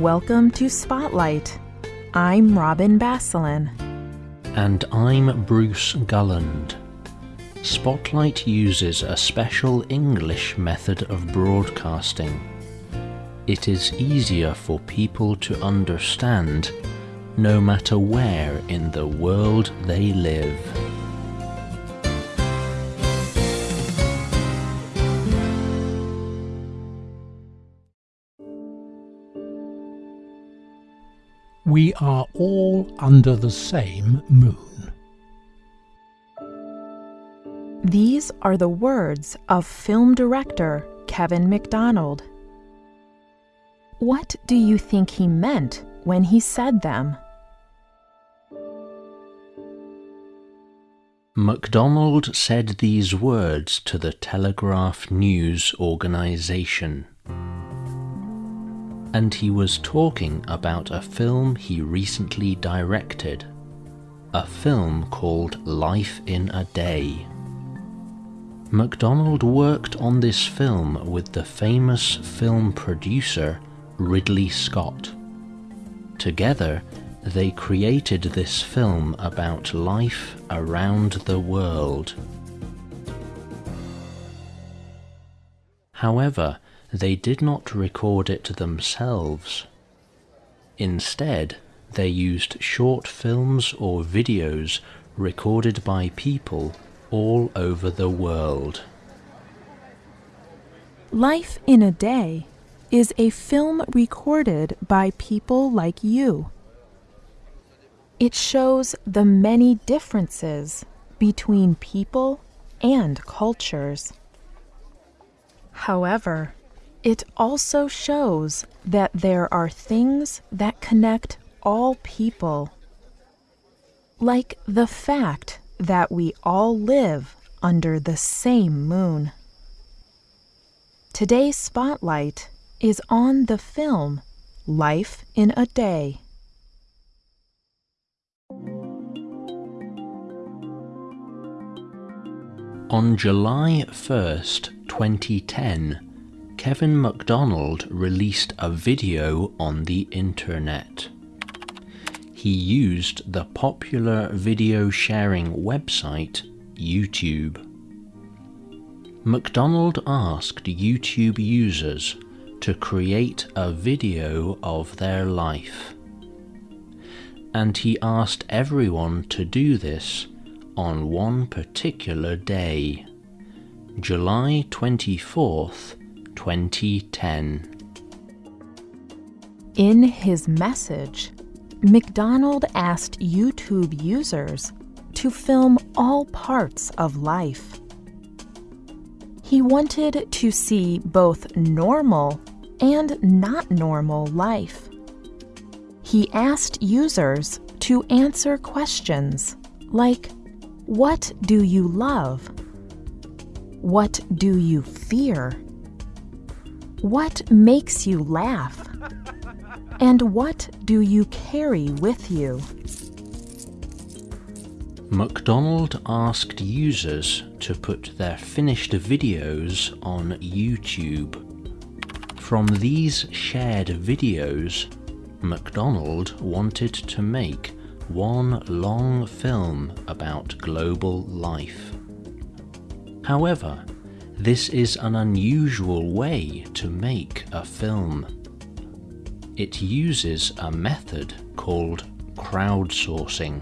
Welcome to Spotlight. I'm Robin Basselin. And I'm Bruce Gulland. Spotlight uses a special English method of broadcasting. It is easier for people to understand no matter where in the world they live. We are all under the same moon. These are the words of film director Kevin Macdonald. What do you think he meant when he said them? Macdonald said these words to the Telegraph News Organisation. And he was talking about a film he recently directed. A film called Life in a Day. Macdonald worked on this film with the famous film producer Ridley Scott. Together, they created this film about life around the world. However, they did not record it themselves. Instead, they used short films or videos recorded by people all over the world. Life in a Day is a film recorded by people like you. It shows the many differences between people and cultures. However, it also shows that there are things that connect all people, like the fact that we all live under the same moon. Today's spotlight is on the film Life in a Day. On July 1st, 2010, Kevin Macdonald released a video on the internet he used the popular video sharing website YouTube. Macdonald asked YouTube users to create a video of their life. And he asked everyone to do this on one particular day, July 24th, 2010. In his message, Macdonald asked YouTube users to film all parts of life. He wanted to see both normal and not normal life. He asked users to answer questions like What do you love? What do you fear? What makes you laugh? And what do you carry with you? Macdonald asked users to put their finished videos on YouTube. From these shared videos, Macdonald wanted to make one long film about global life. However, this is an unusual way to make a film it uses a method called crowdsourcing.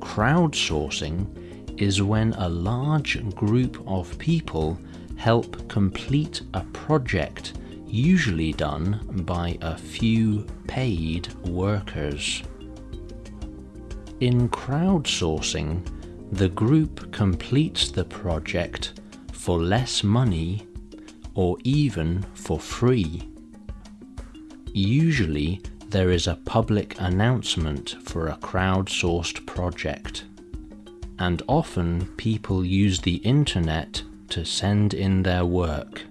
Crowdsourcing is when a large group of people help complete a project usually done by a few paid workers. In crowdsourcing, the group completes the project for less money or even for free. Usually, there is a public announcement for a crowdsourced project, and often people use the internet to send in their work.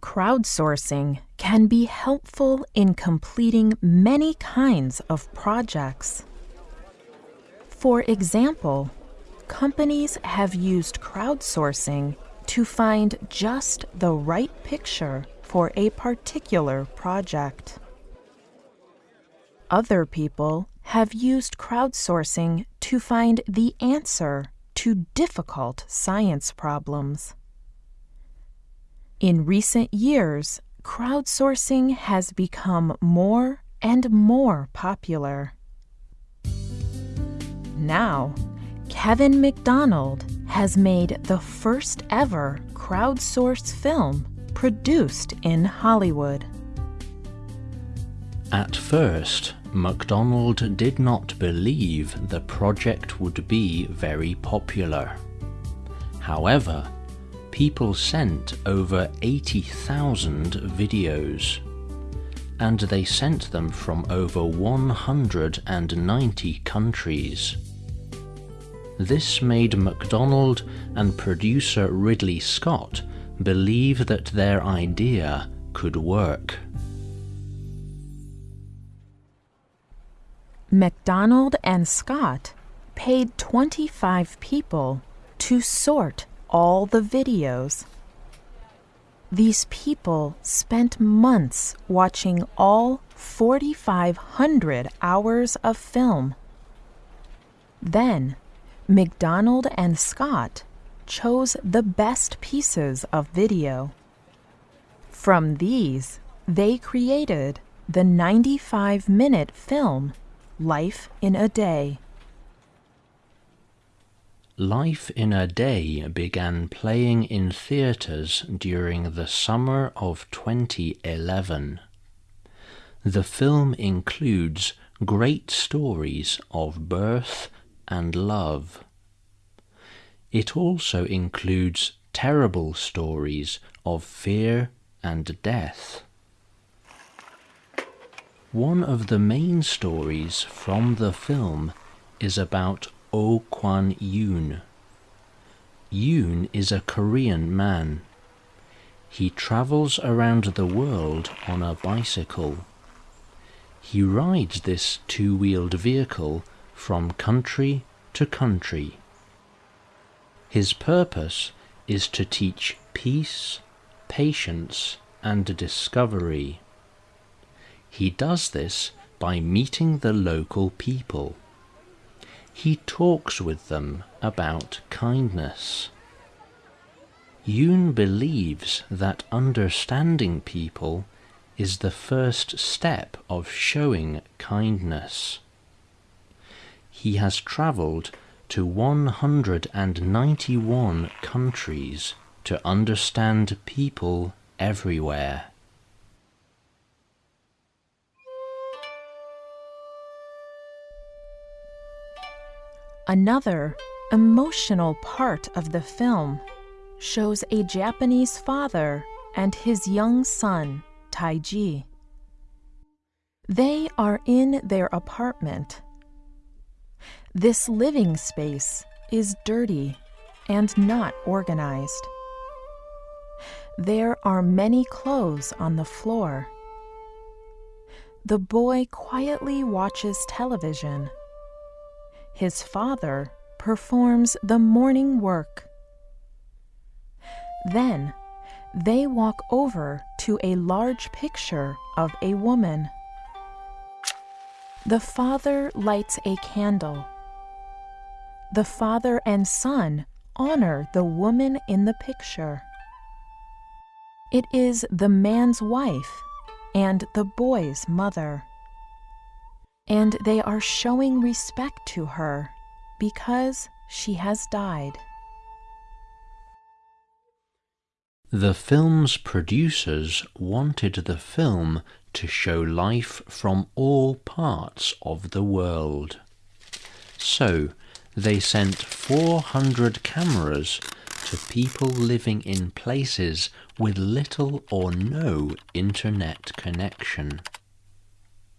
Crowdsourcing can be helpful in completing many kinds of projects. For example, companies have used crowdsourcing to find just the right picture for a particular project. Other people have used crowdsourcing to find the answer to difficult science problems. In recent years, crowdsourcing has become more and more popular. Now, Kevin Macdonald has made the first ever crowdsourced film produced in Hollywood. At first, Macdonald did not believe the project would be very popular. However, people sent over 80,000 videos, and they sent them from over 190 countries. This made Macdonald and producer Ridley Scott believe that their idea could work. Macdonald and Scott paid 25 people to sort all the videos. These people spent months watching all 4,500 hours of film. Then, Macdonald and Scott chose the best pieces of video. From these, they created the 95 minute film Life in a Day. Life in a Day began playing in theatres during the summer of 2011. The film includes great stories of birth and love. It also includes terrible stories of fear and death. One of the main stories from the film is about Oh Kwan Yoon. Yoon is a Korean man. He travels around the world on a bicycle. He rides this two-wheeled vehicle from country to country. His purpose is to teach peace, patience, and discovery. He does this by meeting the local people. He talks with them about kindness. Yoon believes that understanding people is the first step of showing kindness. He has travelled to 191 countries to understand people everywhere. Another emotional part of the film shows a Japanese father and his young son, Taiji. They are in their apartment. This living space is dirty and not organized. There are many clothes on the floor. The boy quietly watches television his father performs the morning work. Then they walk over to a large picture of a woman. The father lights a candle. The father and son honor the woman in the picture. It is the man's wife and the boy's mother and they are showing respect to her because she has died. The film's producers wanted the film to show life from all parts of the world. So they sent 400 cameras to people living in places with little or no internet connection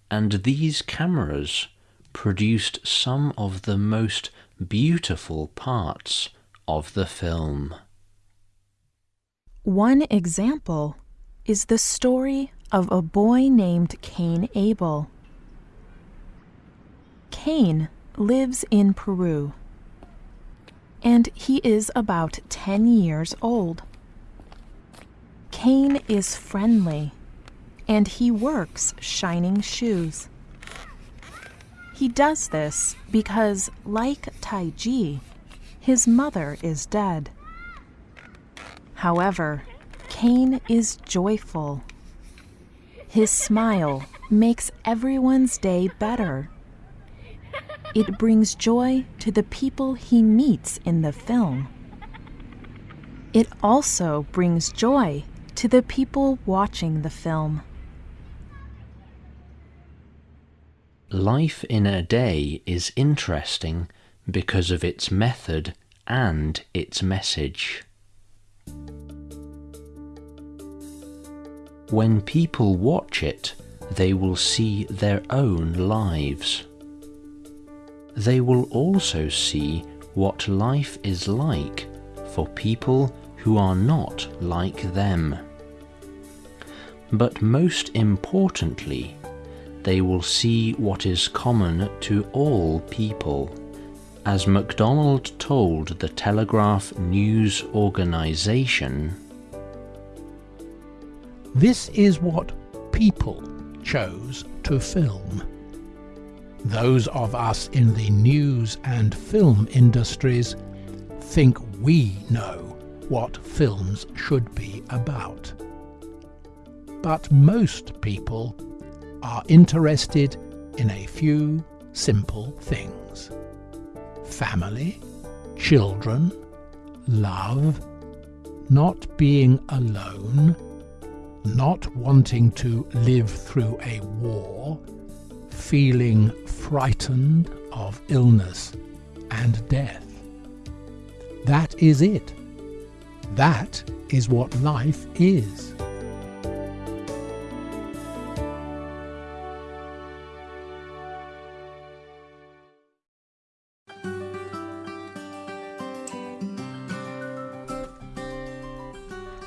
and these cameras produced some of the most beautiful parts of the film. One example is the story of a boy named Cain Abel. Cain lives in Peru. and he is about 10 years old. Cain is friendly, and he works shining shoes. He does this because, like Taiji, his mother is dead. However, Cain is joyful. His smile makes everyone's day better. It brings joy to the people he meets in the film. It also brings joy to the people watching the film. Life in a Day is interesting because of its method and its message. When people watch it, they will see their own lives. They will also see what life is like for people who are not like them. But most importantly, they will see what is common to all people. As Macdonald told the Telegraph News Organisation, This is what people chose to film. Those of us in the news and film industries think we know what films should be about. But most people are interested in a few simple things family, children, love, not being alone, not wanting to live through a war, feeling frightened of illness and death. That is it. That is what life is.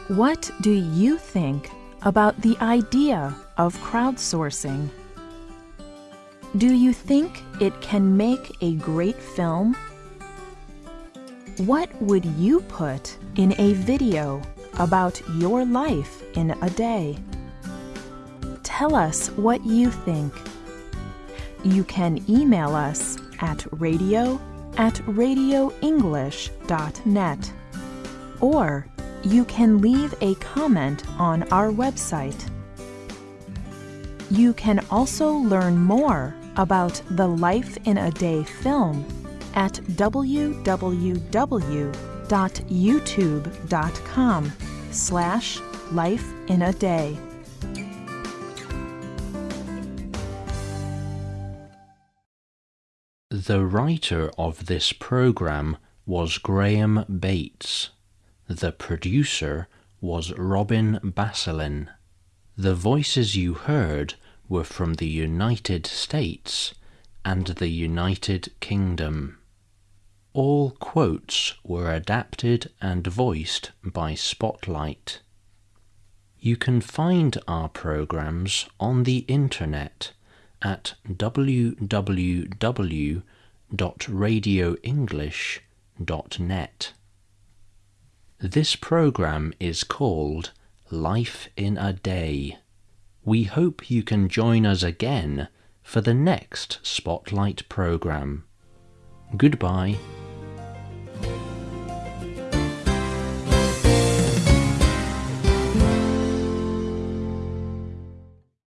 What do you think about the idea of crowdsourcing? Do you think it can make a great film? What would you put in a video about your life in a day? Tell us what you think. You can email us at radio at radioenglish.net or you can leave a comment on our website. You can also learn more about the Life in a Day film at www.youtube.com slash life in a day. The writer of this program was Graham Bates. The producer was Robin Basselin. The voices you heard were from the United States and the United Kingdom. All quotes were adapted and voiced by Spotlight. You can find our programs on the internet at www.radioenglish.net. This program is called Life in a Day. We hope you can join us again for the next Spotlight program. Goodbye.